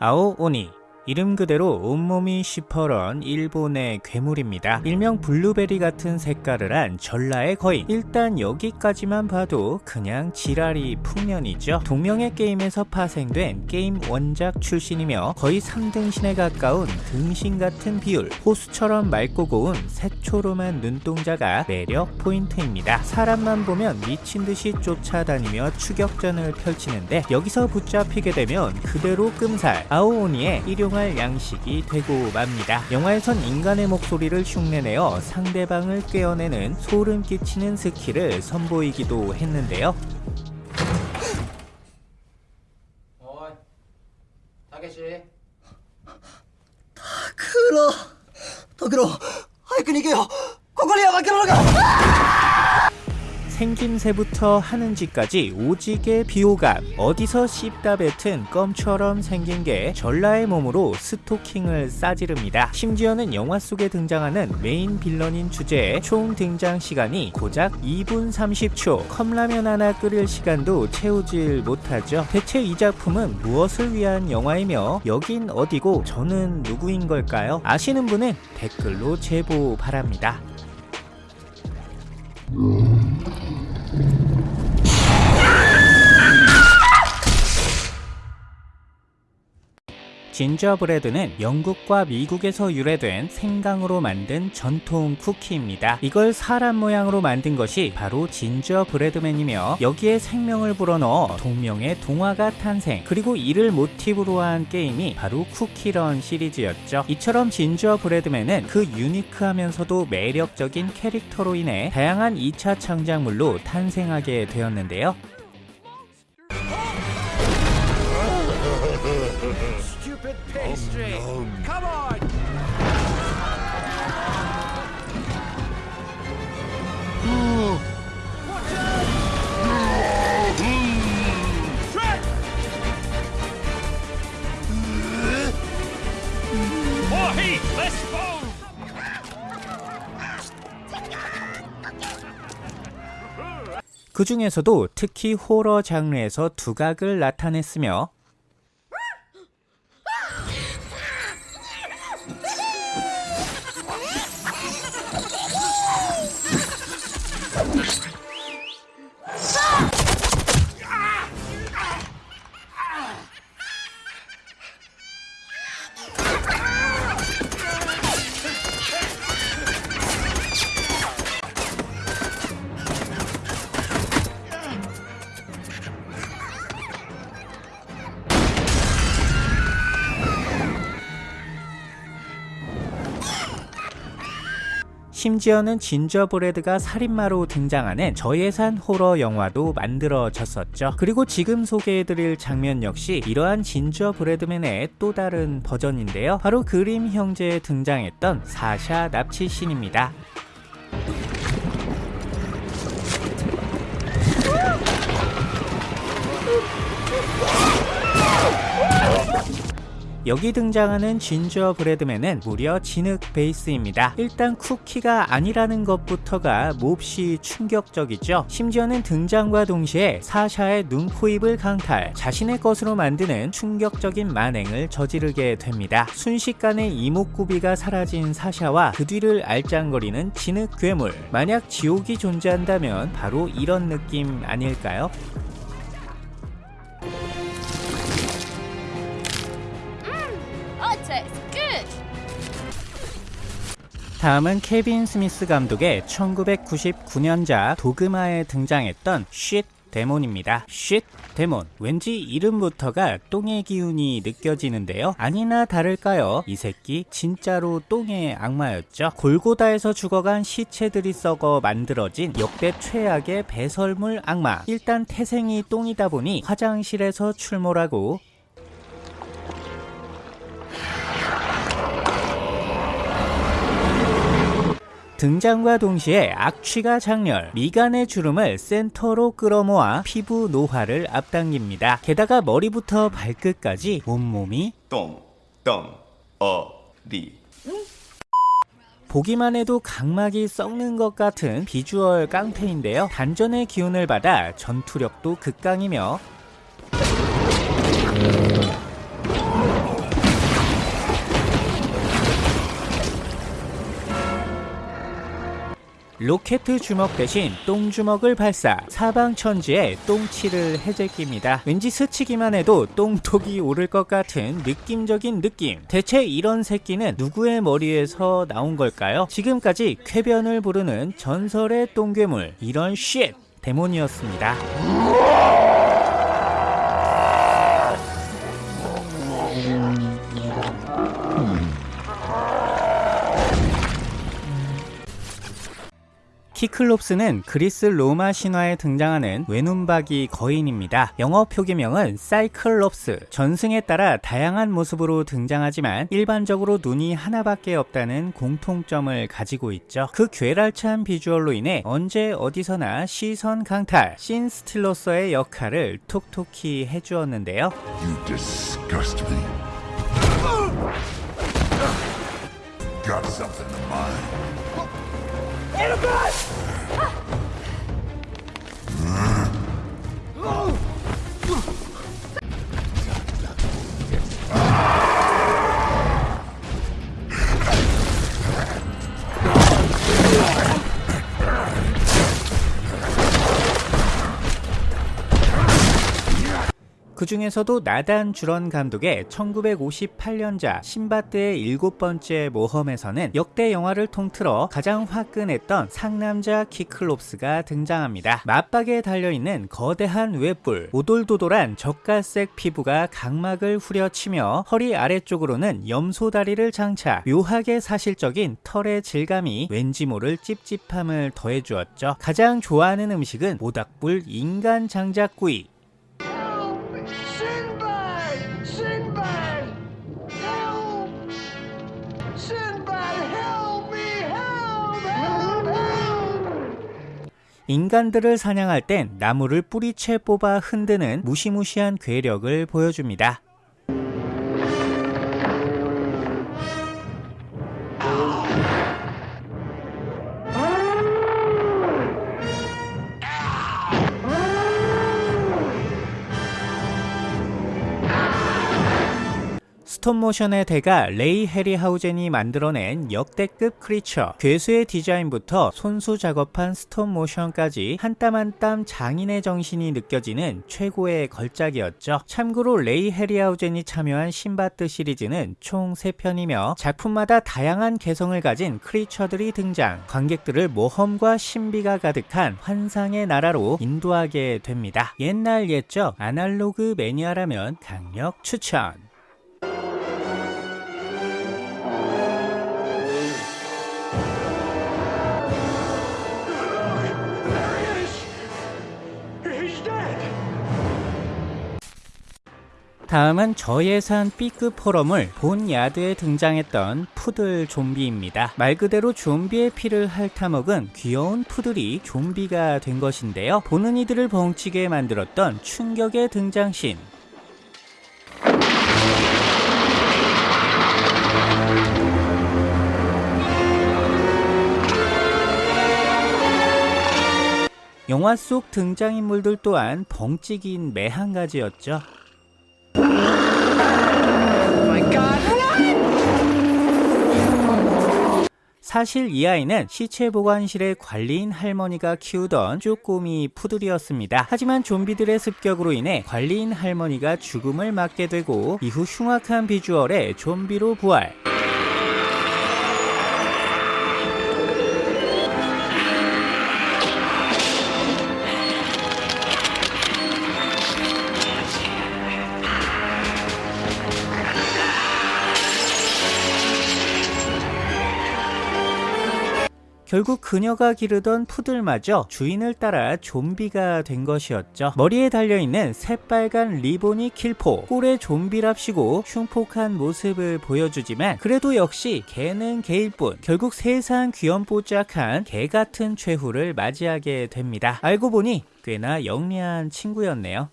아오오니 이름 그대로 온몸이 시퍼런 일본의 괴물입니다. 일명 블루베리 같은 색깔을 한 전라의 거인. 일단 여기까지만 봐도 그냥 지랄이 풍년이죠. 동명의 게임에서 파생된 게임 원작 출신이며 거의 3등신에 가까운 등신 같은 비율, 호수처럼 맑고 고운 새초롬한 눈동자가 매력 포인트입니다. 사람만 보면 미친 듯이 쫓아다니며 추격전을 펼치는데 여기서 붙잡히게 되면 그대로 끔살 아오오니의 일용 활용할 양식이 되고 맙니다. 영화에선 인간의 목소리를 흉내내어 상대방을 꿰어내는 소름 끼치는 스킬을 선보이기도 했는데요. おい, たけし. 卓郎, 卓郎, 생김새부터 하는 짓까지 오지게 비호감. 어디서 씹다 뱉은 껌처럼 생긴 게 전라의 몸으로 스토킹을 싸지릅니다. 심지어는 영화 속에 등장하는 메인 villain인 주제에 총 등장 시간이 고작 2분 30초. 컵라면 하나 끓일 시간도 채우질 못하죠. 대체 이 작품은 무엇을 위한 영화이며 여긴 어디고 저는 누구인 걸까요? 아시는 분은 댓글로 제보 바랍니다 진저브레드는 영국과 미국에서 유래된 생강으로 만든 전통 쿠키입니다. 이걸 사람 모양으로 만든 것이 바로 진저브레드맨이며 여기에 생명을 불어넣어 동명의 동화가 탄생 그리고 이를 모티브로 한 게임이 바로 쿠키런 시리즈였죠. 이처럼 진저브레드맨은 그 유니크하면서도 매력적인 캐릭터로 인해 다양한 2차 창작물로 탄생하게 되었는데요. Stupid pastry Come on More heat! Less foam! 그 중에서도 특히 호러 장르에서 두각을 나타냈으며 심지어는 진저브레드가 살인마로 등장하는 저예산 호러 영화도 만들어졌었죠. 그리고 지금 소개해드릴 장면 역시 이러한 진저브레드맨의 또 다른 버전인데요. 바로 그림 형제에 등장했던 사샤 납치신입니다. 여기 등장하는 진저 브레드맨은 무려 진흙 베이스입니다. 일단 쿠키가 아니라는 것부터가 몹시 충격적이죠. 심지어는 등장과 동시에 사샤의 눈, 코, 입을 강탈, 자신의 것으로 만드는 충격적인 만행을 저지르게 됩니다. 순식간에 이목구비가 사라진 사샤와 그 뒤를 알짱거리는 진흙 괴물. 만약 지옥이 존재한다면 바로 이런 느낌 아닐까요? 다음은 케빈 스미스 감독의 1999년작 도그마에 등장했던 쉿 데몬입니다. 쉿 데몬. 왠지 이름부터가 똥의 기운이 느껴지는데요. 아니나 다를까요? 이 새끼 진짜로 똥의 악마였죠. 골고다에서 죽어간 시체들이 썩어 만들어진 역대 최악의 배설물 악마. 일단 태생이 똥이다 보니 화장실에서 출몰하고 등장과 동시에 악취가 장렬, 미간의 주름을 센터로 끌어모아 피부 노화를 앞당깁니다. 게다가 머리부터 발끝까지 온몸이 똥, 똥, 어, 리. 보기만 해도 각막이 썩는 것 같은 비주얼 깡패인데요. 단전의 기운을 받아 전투력도 극강이며 로켓 주먹 대신 똥 주먹을 발사. 사방천지에 똥칠을 해제낍니다. 왠지 스치기만 해도 똥독이 오를 것 같은 느낌적인 느낌. 대체 이런 새끼는 누구의 머리에서 나온 걸까요? 지금까지 쾌변을 부르는 전설의 똥괴물. 이런 shit demon이었습니다 키클롭스는 그리스 로마 신화에 등장하는 외눈박이 거인입니다. 영어 표기명은 사이클롭스. 전승에 따라 다양한 모습으로 등장하지만 일반적으로 눈이 하나밖에 없다는 공통점을 가지고 있죠. 그 괴랄찬 비주얼로 인해 언제 어디서나 시선 강탈, 신 스틸러서의 역할을 톡톡히 해주었는데요. You disgust me. Got something in mind? Oh! 그 중에서도 나단 주런 감독의 1958년작 신바트의 일곱 번째 모험에서는 역대 영화를 통틀어 가장 화끈했던 상남자 키클롭스가 등장합니다. 맞박에 달려있는 거대한 웹불, 오돌도돌한 젓갈색 피부가 각막을 후려치며 허리 아래쪽으로는 염소다리를 장착, 묘하게 사실적인 털의 질감이 왠지 모를 찝찝함을 더해주었죠. 가장 좋아하는 음식은 모닥불 인간 장작구이, 인간들을 사냥할 땐 나무를 뿌리채 뽑아 흔드는 무시무시한 괴력을 보여줍니다. stop motion의 대가 레이 해리하우젠이 만들어낸 역대급 creature. 괴수의 디자인부터 손수 작업한 stop motion까지 한 땀 한 땀 장인의 정신이 느껴지는 최고의 걸작이었죠. 참고로 레이 해리하우젠이 참여한 신밧드 시리즈는 총 3편이며 작품마다 다양한 개성을 가진 creature들이 등장. 관객들을 모험과 신비가 가득한 환상의 나라로 인도하게 됩니다. 옛날 옛적 아날로그 매니아라면 강력 추천 다음은 저예산 B급 호러물 본 야드에 등장했던 푸들 좀비입니다. 말 그대로 좀비의 피를 핥아먹은 귀여운 푸들이 좀비가 된 것인데요. 보는 이들을 벙치게 만들었던 충격의 등장신. 영화 속 등장인물들 또한 벙찌긴 매한 가지였죠. 사실 이 아이는 시체 보관실의 관리인 할머니가 키우던 쪼꼬미 푸들이었습니다. 하지만 좀비들의 습격으로 인해 관리인 할머니가 죽음을 맞게 되고 이후 흉악한 비주얼의 좀비로 부활. 결국 그녀가 기르던 푸들마저 주인을 따라 좀비가 된 것이었죠. 머리에 달려있는 새빨간 리본이 킬포, 꼴의 좀비랍시고 흉폭한 모습을 보여주지만 그래도 역시 개는 개일 뿐 결국 세상 귀염뽀짝한 개 같은 최후를 맞이하게 됩니다. 알고 보니 꽤나 영리한 친구였네요.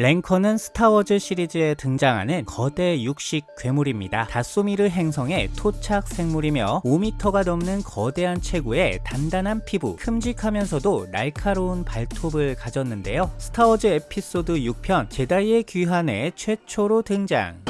랭커는 스타워즈 시리즈에 등장하는 거대 육식 괴물입니다. 다소미르 행성의 토착 생물이며 5m가 넘는 거대한 체구에 단단한 피부, 큼직하면서도 날카로운 발톱을 가졌는데요. 스타워즈 에피소드 6편 제다이의 귀환에 최초로 등장.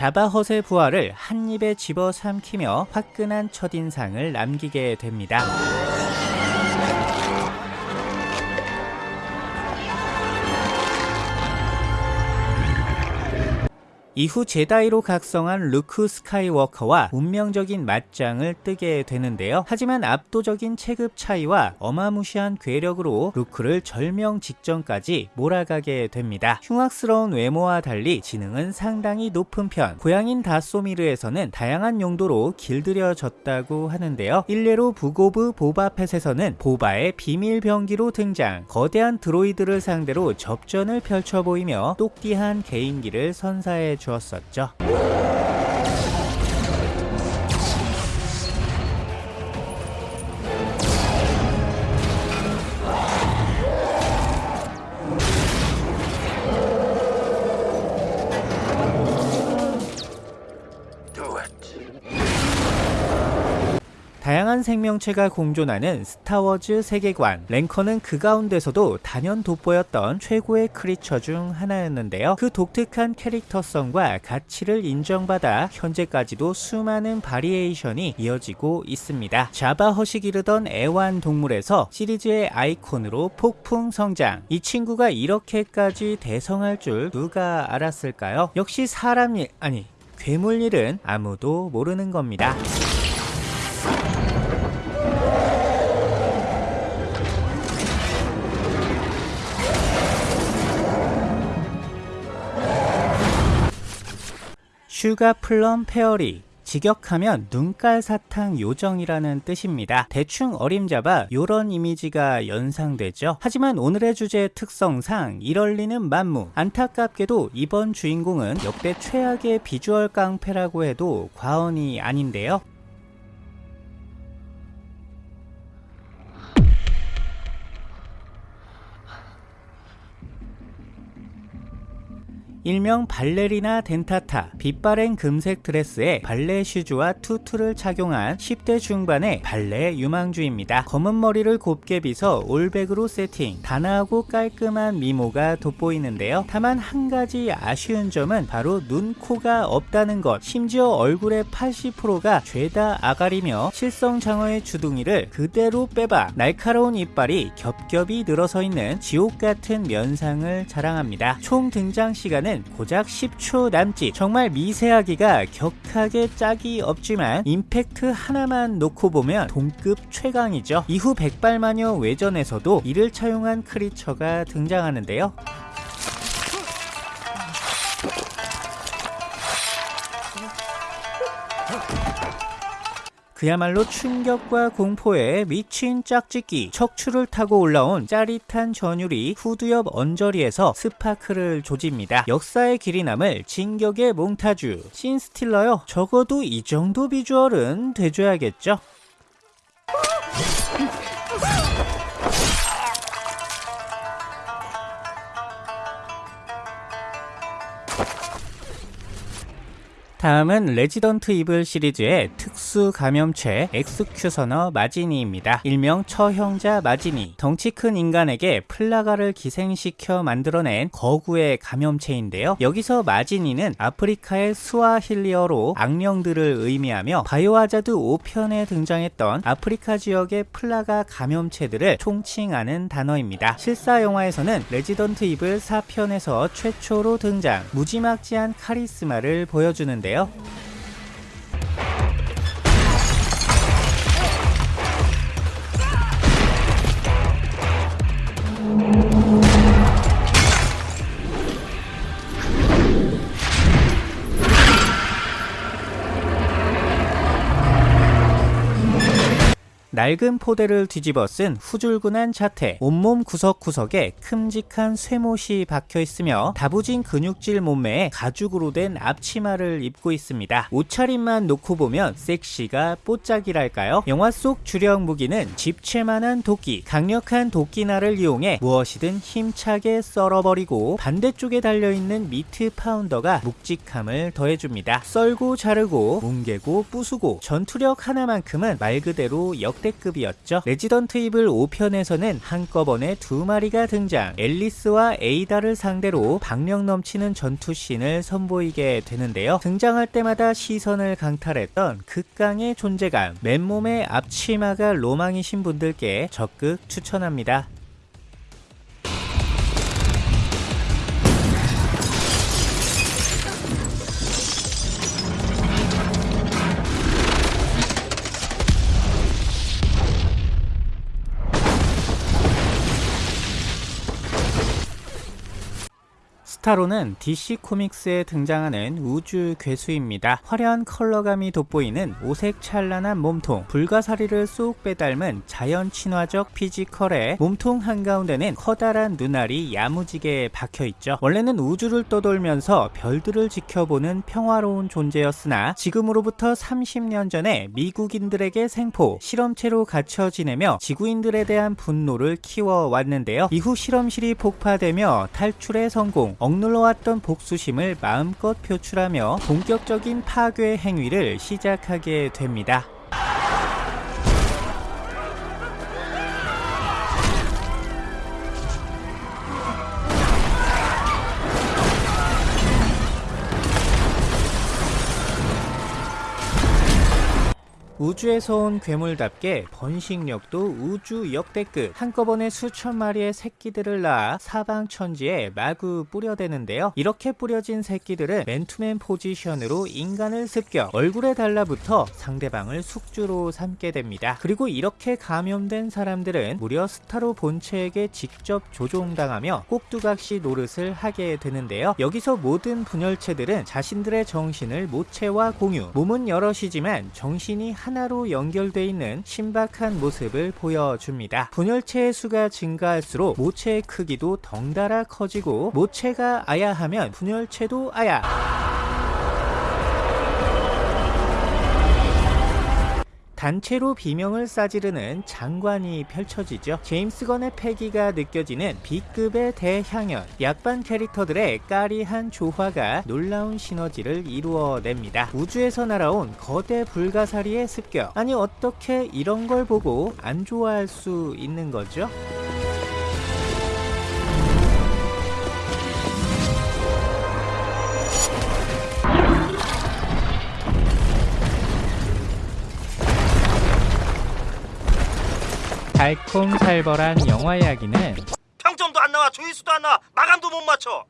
자바 헛의 부하를 한 입에 집어 삼키며 화끈한 첫인상을 남기게 됩니다. 이후 제다이로 각성한 루크 스카이워커와 운명적인 맞짱을 뜨게 되는데요. 하지만 압도적인 체급 차이와 어마무시한 괴력으로 루크를 절명 직전까지 몰아가게 됩니다. 흉악스러운 외모와 달리 지능은 상당히 높은 편. 고향인 다소미르에서는 다양한 용도로 길들여졌다고 하는데요. 일례로 Book of Boba Fett에서는 보바의 비밀 병기로 등장. 거대한 droid를 상대로 접전을 펼쳐 보이며 똑띠한 개인기를 선사해 주었 다양한 생명체가 공존하는 스타워즈 세계관. 랭커는 그 가운데서도 단연 돋보였던 최고의 creature 중 하나였는데요. 그 독특한 캐릭터성과 가치를 인정받아 현재까지도 수많은 variation이 이어지고 있습니다. 자바 헛이 기르던 애완동물에서 시리즈의 아이콘으로 폭풍 성장. 이 친구가 이렇게까지 대성할 줄 누가 알았을까요? 역시 사람 일 아니 괴물 일은 아무도 모르는 겁니다 Sugar Plum Fairy 직역하면 눈깔 사탕 요정이라는 뜻입니다. 대충 어림잡아 요런 이미지가 연상되죠. 하지만 오늘의 주제의 특성상 이럴리는 만무. 안타깝게도 이번 주인공은 역대 최악의 비주얼 깡패라고 해도 과언이 아닌데요. 일명 발레리나 Dentata, 빛바랜 금색 드레스에 발레 슈즈와 tutu를 착용한 10대 중반의 발레 유망주입니다. 검은 머리를 곱게 빗어 올백으로 세팅, 단아하고 깔끔한 미모가 돋보이는데요. 다만 한 가지 아쉬운 점은 바로 눈, 코가 없다는 것. 심지어 얼굴의 80%가 죄다 아가리며 칠성장어의 주둥이를 그대로 빼박아 날카로운 이빨이 겹겹이 늘어서 있는 지옥 같은 면상을 자랑합니다. 총 등장 시간은 고작 10초 남짓. 정말 미세하기가 격하게 짝이 없지만 임팩트 하나만 놓고 보면 동급 최강이죠. 이후 백발마녀 외전에서도 이를 차용한 크리처가 등장하는데요. 그야말로 충격과 공포에 미친 짝짓기 척추를 타고 올라온 짜릿한 전율이 옆 언저리에서 스파크를 조집니다. 역사에 길이 남을 진격의 몽타주 신스틸러요. 적어도 이 정도 비주얼은 돼줘야겠죠 다음은 레지던트 이블 시리즈의 특수 감염체 Executioner 마지니입니다. 일명 처형자 마지니. 덩치 큰 인간에게 플라가를 기생시켜 만들어낸 거구의 감염체인데요. 여기서 마지니는 아프리카의 스와힐리어로 악령들을 의미하며 바이오하자드 5편에 등장했던 아프리카 지역의 플라가 감염체들을 총칭하는 단어입니다. 실사 영화에서는 레지던트 이블 4편에서 최초로 등장 무지막지한 카리스마를 보여주는데 있는데요. 낡은 포대를 뒤집어 쓴 후줄근한 자태, 온몸 구석구석에 큼직한 쇠못이 박혀 있으며 다부진 근육질 몸매에 가죽으로 된 앞치마를 입고 있습니다. 옷차림만 놓고 보면 섹시가 뽀짝이랄까요? 영화 속 주력 무기는 집채만한 도끼, 강력한 도끼날을 이용해 무엇이든 힘차게 썰어버리고 반대쪽에 달려있는 meat pounder가 묵직함을 더해줍니다. 썰고 자르고 뭉개고 부수고 전투력 하나만큼은 말 그대로 역대급 이었죠. 레지던트 이블 5편에서는 한꺼번에 두 마리가 등장 앨리스와 에이다를 상대로 박력 넘치는 전투씬을 선보이게 되는데요. 등장할 때마다 시선을 강탈했던 극강의 존재감 맨몸의 앞치마가 로망이신 분들께 적극 추천합니다. 스타로는 DC 코믹스에 등장하는 우주 괴수입니다. 화려한 컬러감이 돋보이는 오색 찬란한 몸통, 불가사리를 쏙 빼닮은 자연 친화적 피지컬에 몸통 한가운데는 커다란 눈알이 야무지게 박혀있죠. 원래는 우주를 떠돌면서 별들을 지켜보는 평화로운 존재였으나 지금으로부터 30년 전에 미국인들에게 생포, 실험체로 갇혀 지내며 지구인들에 대한 분노를 키워왔는데요. 이후 실험실이 폭파되며 탈출에 성공, 억눌러 왔던 복수심을 마음껏 표출하며 본격적인 파괴 행위를 시작하게 됩니다. 우주에서 온 괴물답게 번식력도 우주 역대급. 한꺼번에 수천 마리의 새끼들을 낳아 사방천지에 마구 뿌려대는데요. 이렇게 뿌려진 새끼들은 맨투맨 포지션으로 인간을 습격 얼굴에 달라붙어 상대방을 숙주로 삼게 됩니다. 그리고 이렇게 감염된 사람들은 무려 스타로 본체에게 직접 조종당하며 꼭두각시 노릇을 하게 되는데요. 여기서 모든 분열체들은 자신들의 정신을 모체와 공유 몸은 여럿이지만 정신이 하나로 연결돼 있는 신박한 모습을 보여줍니다. 분열체의 수가 증가할수록 모체의 크기도 덩달아 커지고 모체가 아야하면 분열체도 아야. 단체로 비명을 싸지르는 장관이 펼쳐지죠. 제임스 건의 패기가 느껴지는 B급의 대향연, 약반 캐릭터들의 까리한 조화가 놀라운 시너지를 이루어냅니다. 우주에서 날아온 거대 불가사리의 습격. 아니 어떻게 이런 걸 보고 안 좋아할 수 있는 거죠? 달콤살벌한 영화 이야기는 평점도 안 나와 조회수도 안 나와. 마감도 못 맞춰